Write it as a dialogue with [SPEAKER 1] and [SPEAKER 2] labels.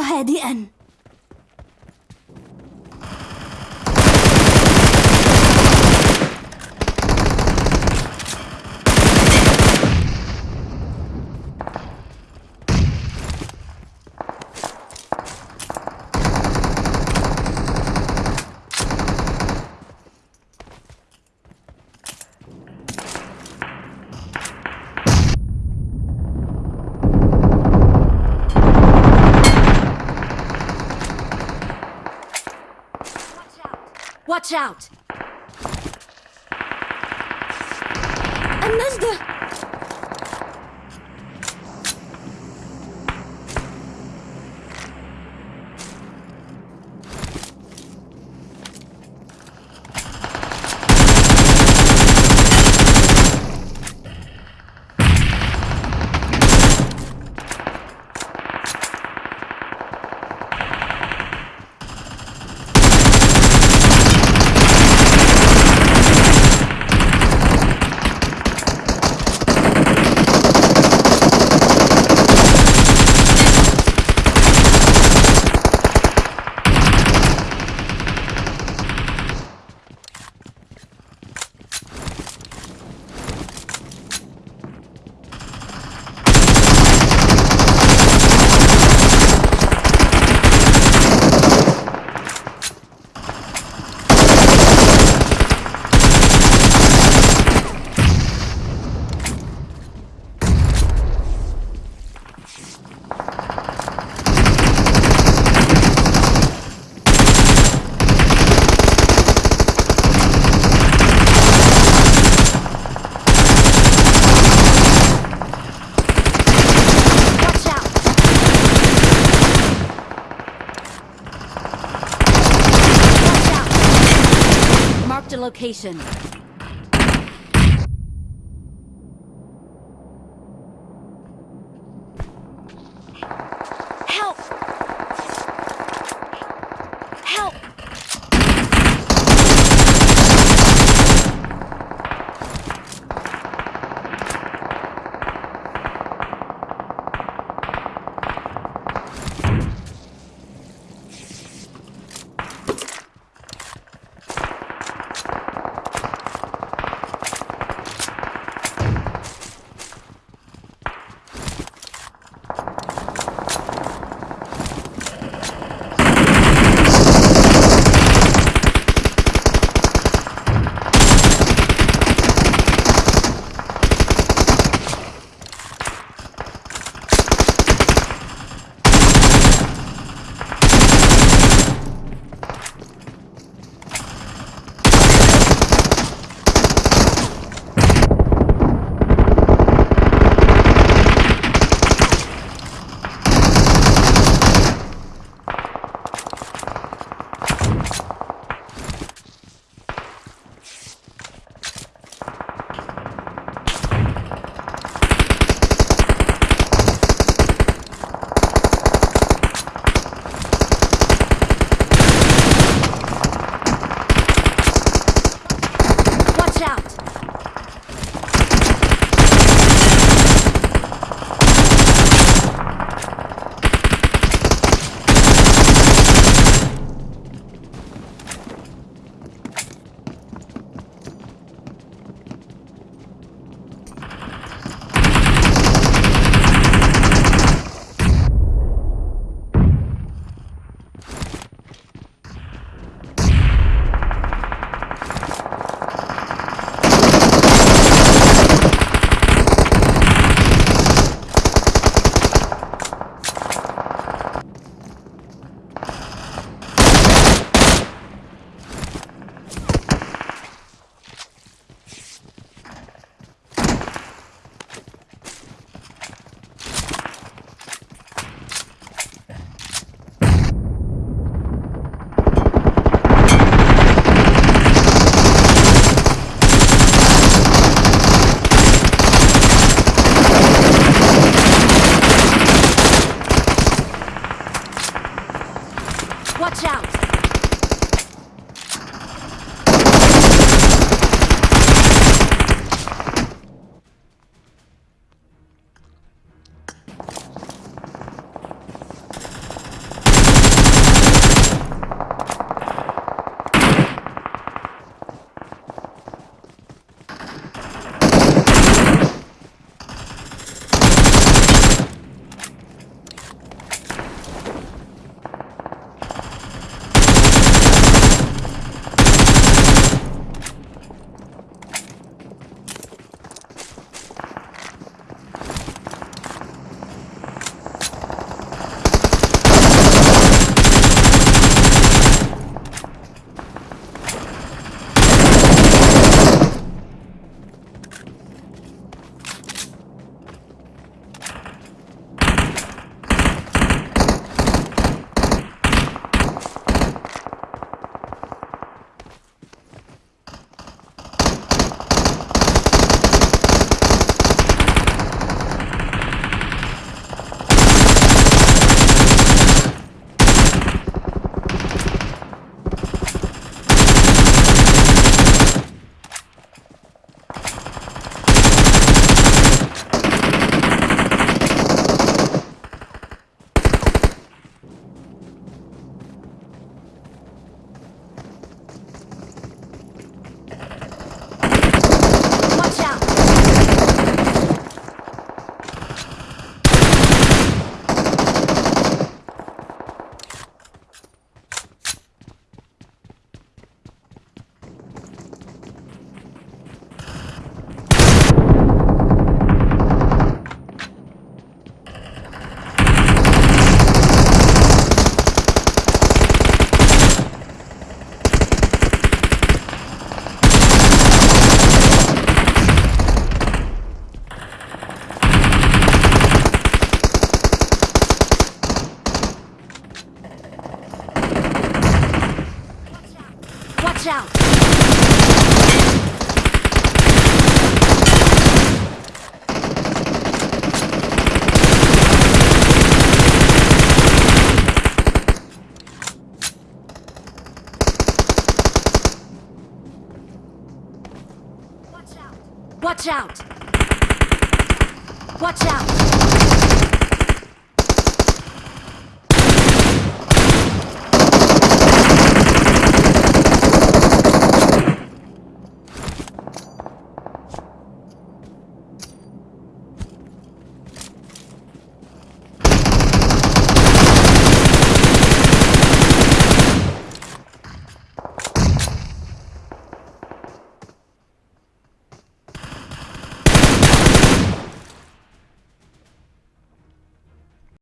[SPEAKER 1] هادئا. Watch out! And. Location. Watch out! out! Watch out! Watch out! Watch out.